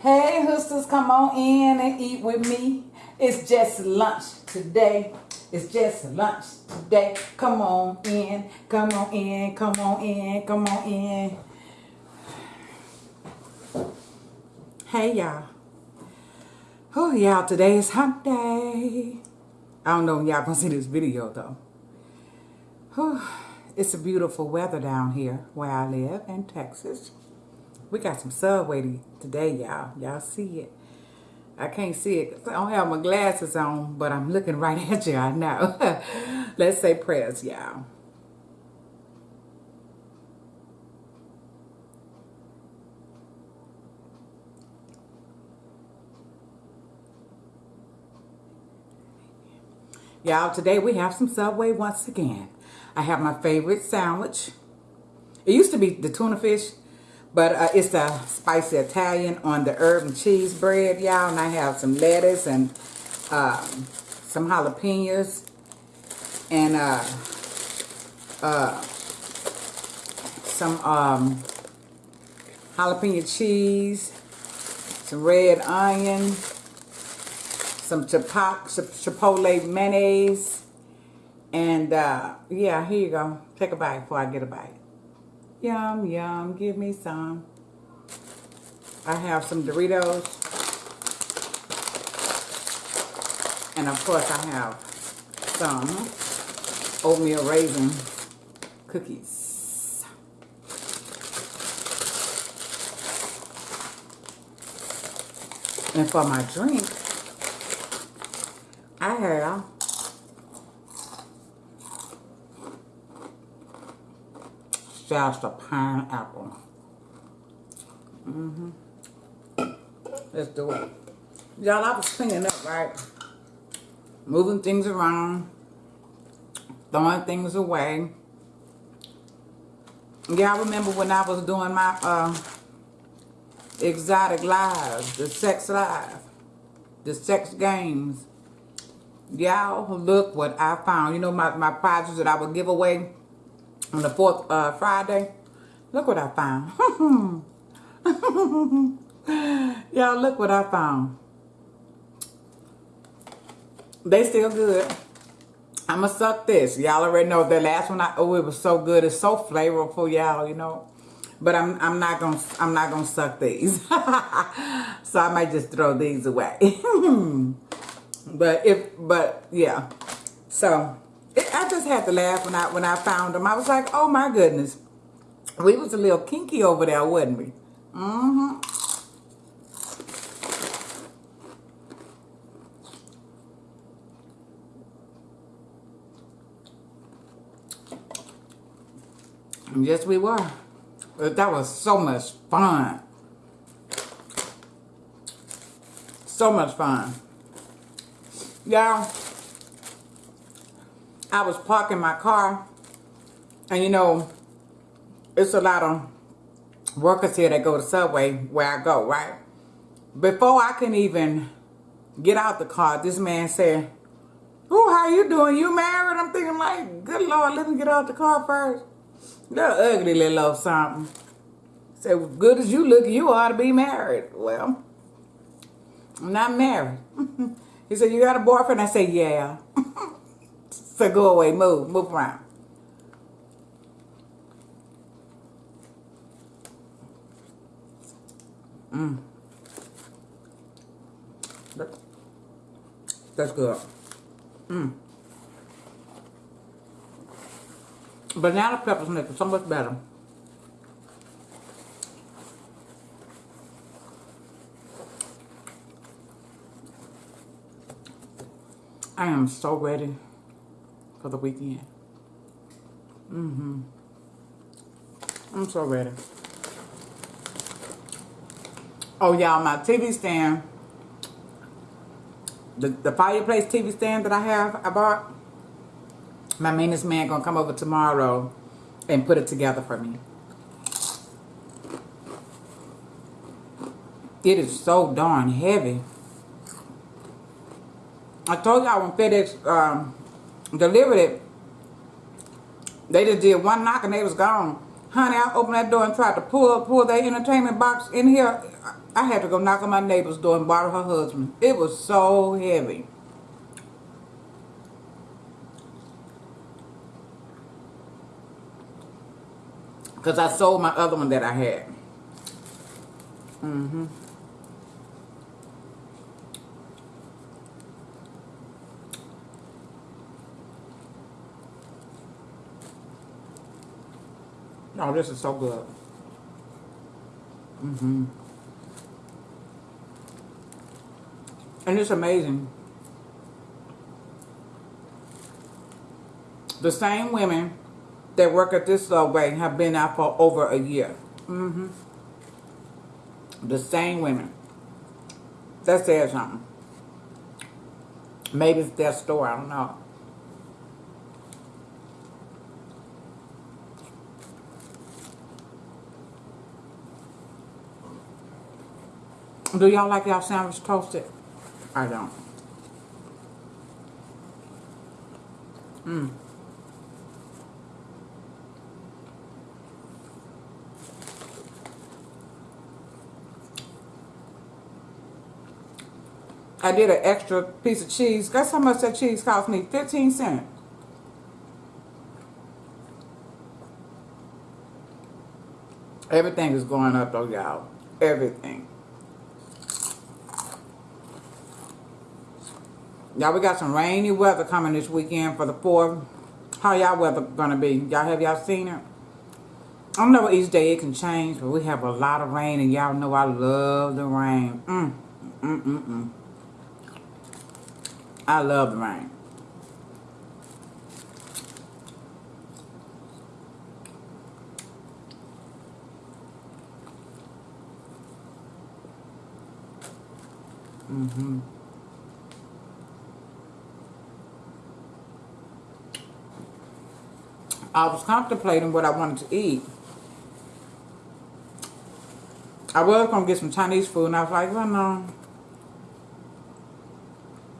Hey, hoosters, come on in and eat with me. It's just lunch today. It's just lunch today. Come on in, come on in, come on in, come on in. Hey, y'all. Oh, y'all, today is hump day. I don't know when y'all gonna see this video, though. It's a beautiful weather down here where I live in Texas. We got some subway today, y'all. Y'all see it. I can't see it. I don't have my glasses on, but I'm looking right at you. I know. Let's say prayers, y'all. Y'all, today we have some Subway once again. I have my favorite sandwich. It used to be the tuna fish, but uh, it's a spicy Italian on the herb and cheese bread, y'all. And I have some lettuce and um, some jalapenos and uh, uh, some um, jalapeno cheese, some red onion, some chipotle mayonnaise, and uh, yeah, here you go. Take a bite before I get a bite. Yum, yum, give me some. I have some Doritos. And of course I have some oatmeal raisin cookies. And for my drink, I have just a pineapple. Mm-hmm. Let's do it. Y'all, I was cleaning up, right? Moving things around. Throwing things away. Y'all remember when I was doing my uh, exotic lives, the sex live, the sex games. Y'all, look what I found. You know my, my prizes that I would give away on the fourth uh, Friday. Look what I found. Y'all, look what I found. They still good. I'ma suck this. Y'all already know the last one. I oh, it was so good. It's so flavorful, y'all. You know, but I'm I'm not gonna I'm not gonna suck these. so I might just throw these away. but if but yeah, so I just had to laugh when I when I found them. I was like, oh my goodness. We was a little kinky over there, wasn't we? Mm-hmm. Yes, we were. That was so much fun. So much fun. Y'all, I was parking my car, and you know, it's a lot of workers here that go to Subway where I go, right? Before I can even get out the car, this man said, Oh, how you doing? You married? I'm thinking like, good Lord, let me get out the car first. Little ugly little something. Said, good as you look, you ought to be married. Well, I'm not married. he said, you got a boyfriend? I said, yeah. So go away, move, move around. Mm. That's good. Mm. Banana peppers make it so much better. I am so ready for the weekend. Mm-hmm. I'm so ready. Oh, y'all, my TV stand, the, the fireplace TV stand that I have, I bought, my maintenance man gonna come over tomorrow and put it together for me. It is so darn heavy. I told y'all when FedEx um, delivered it, they just did one knock and they was gone. Honey, I opened that door and tried to pull pull that entertainment box in here. I had to go knock on my neighbor's door and borrow her husband. It was so heavy. Because I sold my other one that I had. Mm-hmm. Oh, this is so good. Mm-hmm. And it's amazing. The same women that work at this subway have been out for over a year. Mm-hmm. The same women. That says something. Maybe it's their store, I don't know. Do y'all like y'all sandwich toasted? I don't. Mmm. I did an extra piece of cheese. Guess how much that cheese cost me? 15 cents. Everything is going up though, y'all. Everything. Y'all, we got some rainy weather coming this weekend for the 4th. How y'all weather gonna be? Y'all have y'all seen it? I don't know each day it can change, but we have a lot of rain, and y'all know I love the rain. Mm, mm, mm, mm. I love the rain. Mm-hmm. I was contemplating what I wanted to eat. I was going to get some Chinese food, and I was like, well, no.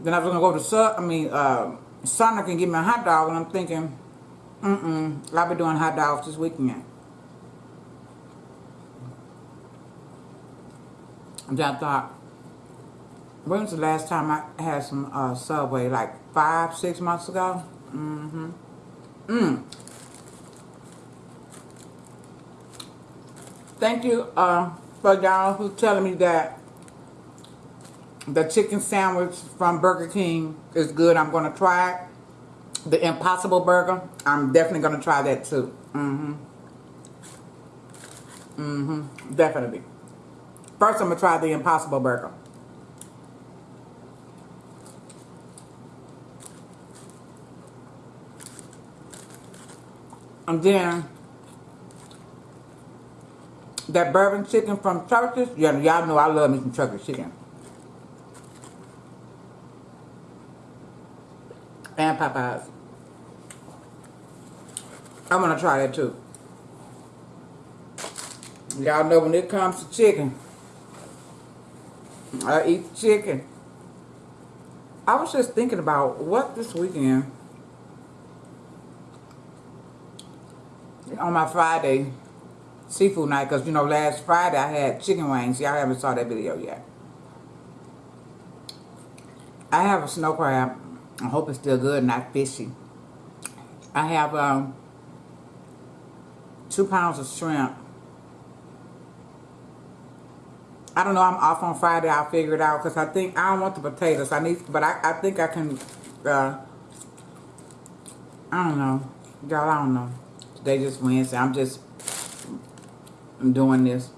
Then I was going to go to Sub, I mean, uh, Sonic and get me a hot dog, and I'm thinking, mm-mm, I'll be doing hot dogs this weekend. And then I thought, when was the last time I had some uh, Subway? Like five, six months ago? Mm-hmm. Mm. Thank you uh, for y'all who telling me that the chicken sandwich from Burger King is good. I'm going to try it. The Impossible Burger, I'm definitely going to try that too. Mm-hmm. Mm-hmm. Definitely. First, I'm going to try the Impossible Burger. And then that bourbon chicken from Church's. Y'all know I love me some Church's chicken. And Popeyes. I'm gonna try that too. Y'all know when it comes to chicken, I eat chicken. I was just thinking about what this weekend on my Friday seafood night because you know last Friday I had chicken wings. Y'all haven't saw that video yet. I have a snow crab. I hope it's still good, not fishy. I have um, two pounds of shrimp. I don't know. I'm off on Friday. I'll figure it out because I think I don't want the potatoes. I need, but I, I think I can. Uh, I don't know, y'all. I don't know. Today just Wednesday. I'm just I'm doing this.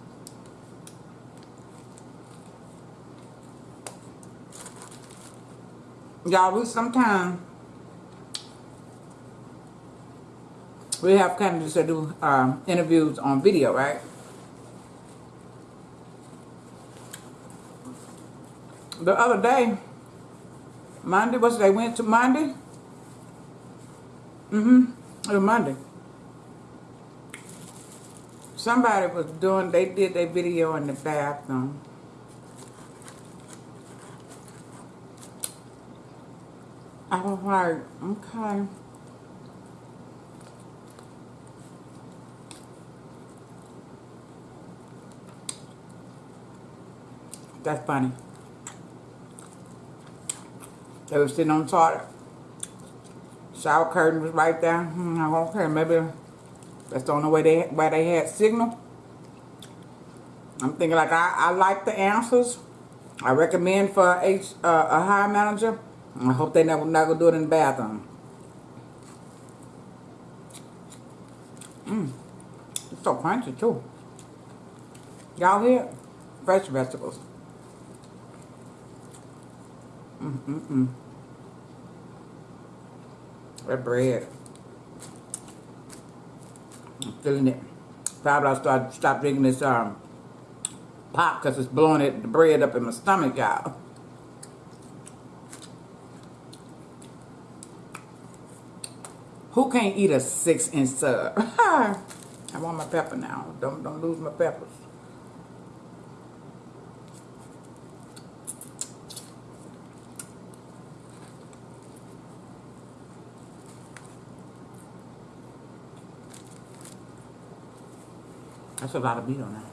Y'all, we sometimes we have candidates that do uh, interviews on video, right? The other day, Monday, what's they went to Monday? Mm-hmm. It was Monday somebody was doing, they did their video in the bathroom. I was like, okay. That's funny. They were sitting on the toilet. Shower curtain was right there. Hmm, okay, maybe that's the only way they where they had signal. I'm thinking like I, I like the answers. I recommend for a, uh, a hire manager. I hope they never never do it in the bathroom. Mmm. It's so crunchy too. Y'all hear? Fresh vegetables. Mm mm mm. That bread. Feeling it. Probably I'll start stop drinking this um pop because it's blowing it the bread up in my stomach, y'all. Who can't eat a six inch sub? I want my pepper now. Don't don't lose my peppers. That's a lot of meat on that.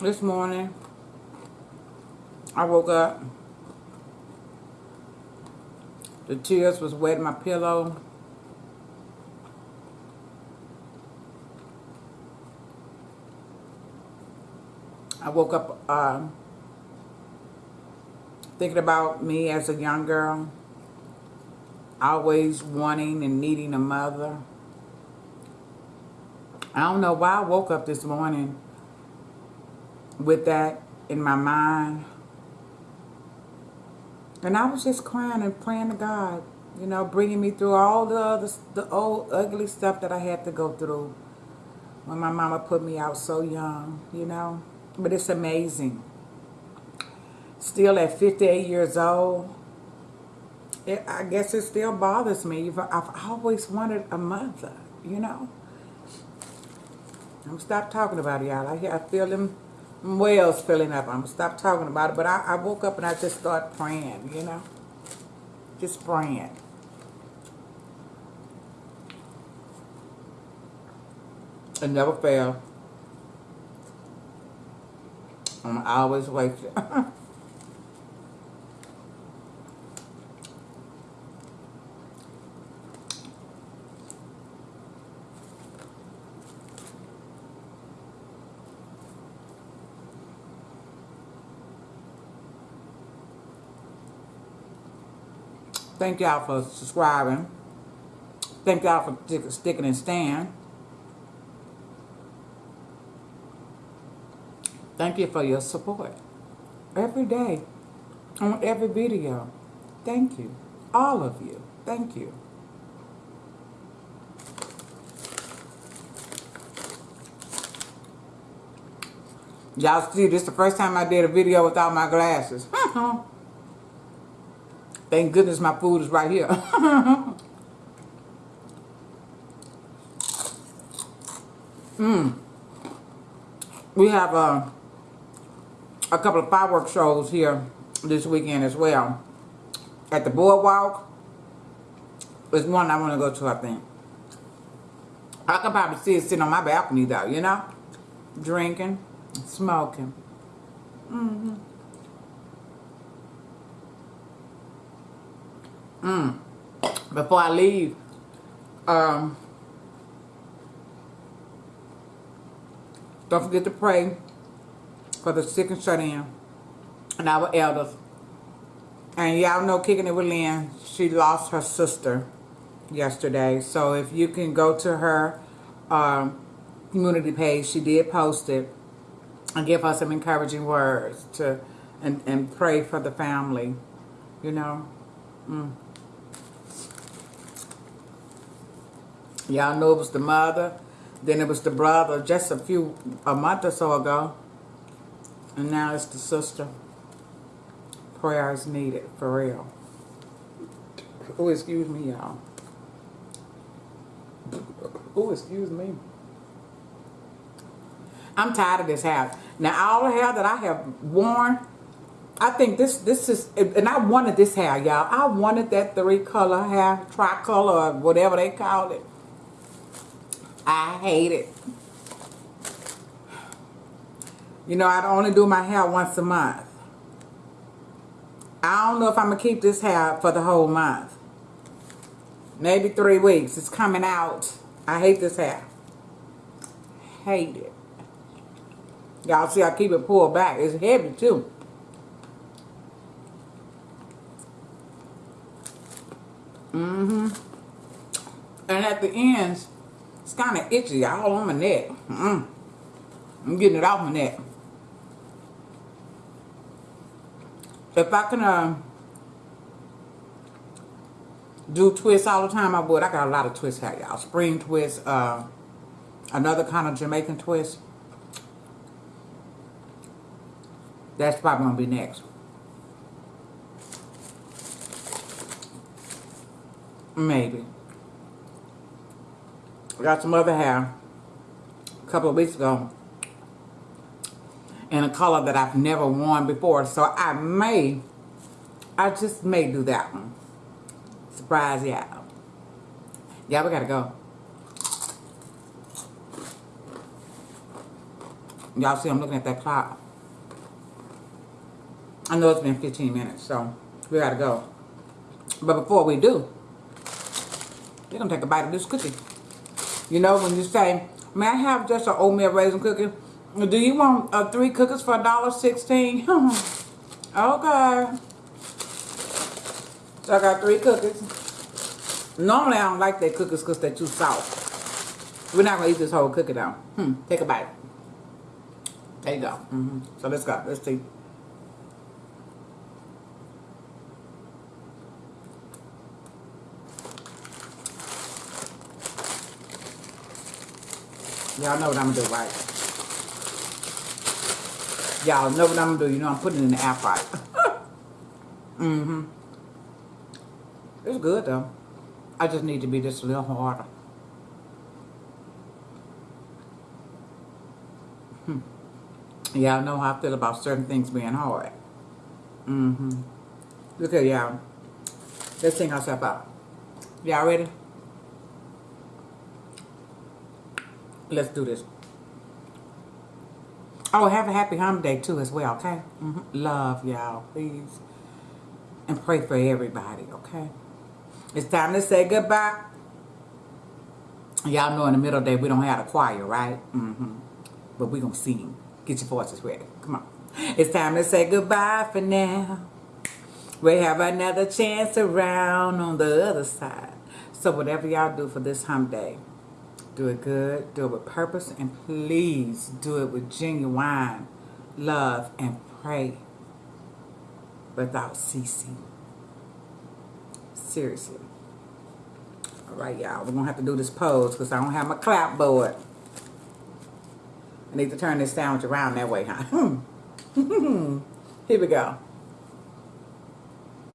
This morning, I woke up. The tears was wetting my pillow. I woke up uh, thinking about me as a young girl, always wanting and needing a mother. I don't know why I woke up this morning with that in my mind. And I was just crying and praying to God, you know, bringing me through all the other, the old ugly stuff that I had to go through when my mama put me out so young, you know. But it's amazing. Still at 58 years old, it, I guess it still bothers me. I've always wanted a mother, you know. I'm gonna stop talking about it, y'all. I, I feel them wells filling up. I'm gonna stop talking about it. But I, I woke up and I just started praying, you know. Just praying. It never failed. I'm always waiting. Thank y'all for subscribing. Thank y'all for sticking and stand. Thank you for your support. Every day, on every video. Thank you. All of you. Thank you. Y'all see, this is the first time I did a video without my glasses. Thank goodness my food is right here. Mmm. we have a uh, a couple of fireworks shows here this weekend as well. At the Boardwalk, there's one I want to go to, I think. I can probably see it sitting on my balcony though, you know? Drinking, smoking. Mm-hmm. Mm. Before I leave, um, don't forget to pray for the sick and shut in and our elders. And y'all know Kicking It With Lynn, she lost her sister yesterday. So if you can go to her um, community page, she did post it, and give her some encouraging words to and, and pray for the family, you know. Mm. Y'all know it was the mother, then it was the brother just a few, a month or so ago. And now it's the sister. Prayer is needed, for real. Oh, excuse me, y'all. Oh, excuse me. I'm tired of this hair. Now all the hair that I have worn, I think this this is and I wanted this hair, y'all. I wanted that three color hair, tricolor or whatever they call it. I hate it. You know, I only do my hair once a month. I don't know if I'm gonna keep this hair for the whole month. Maybe three weeks. It's coming out. I hate this hair. Hate it. Y'all see I keep it pulled back. It's heavy too. Mm-hmm. And at the ends, it's kind of itchy all on my neck. Mm I'm getting it off my neck. If I can uh, do twists all the time, I would. I got a lot of twists hair, y'all. Spring twist, uh, another kind of Jamaican twist. That's probably going to be next. Maybe. I got some other hair a couple of weeks ago in a color that I've never worn before. So I may, I just may do that one. Surprise y'all. Yeah, we gotta go. Y'all see I'm looking at that clock. I know it's been 15 minutes, so we gotta go. But before we do, we're gonna take a bite of this cookie. You know, when you say, may I have just an oatmeal raisin cookie? Do you want uh, three cookies for a dollar sixteen? okay. So I got three cookies. Normally I don't like their cookies because they're too soft. We're not gonna eat this whole cookie though. Hmm. Take a bite. There you go. Mm -hmm. So let's go. Let's see. Y'all know what I'm gonna do, right? Y'all know what I'm gonna do. You know I'm putting it in the air fryer. mm-hmm. It's good though. I just need to be just a little harder. Hmm. Y'all know how I feel about certain things being hard. Mm-hmm. Look at y'all. Let's sing ourselves out. Y'all ready? Let's do this. Oh, have a happy home day too as well, okay? Mm -hmm. Love y'all, please. And pray for everybody, okay? It's time to say goodbye. Y'all know in the middle of the day we don't have a choir, right? Mm -hmm. But we're gonna sing. Get your voices ready. Come on. It's time to say goodbye for now. We have another chance around on the other side. So whatever y'all do for this hump day, do it good. Do it with purpose. And please do it with genuine love and pray without ceasing. Seriously. All right, y'all. We're going to have to do this pose because I don't have my clapboard. I need to turn this sandwich around that way, huh? Here we go.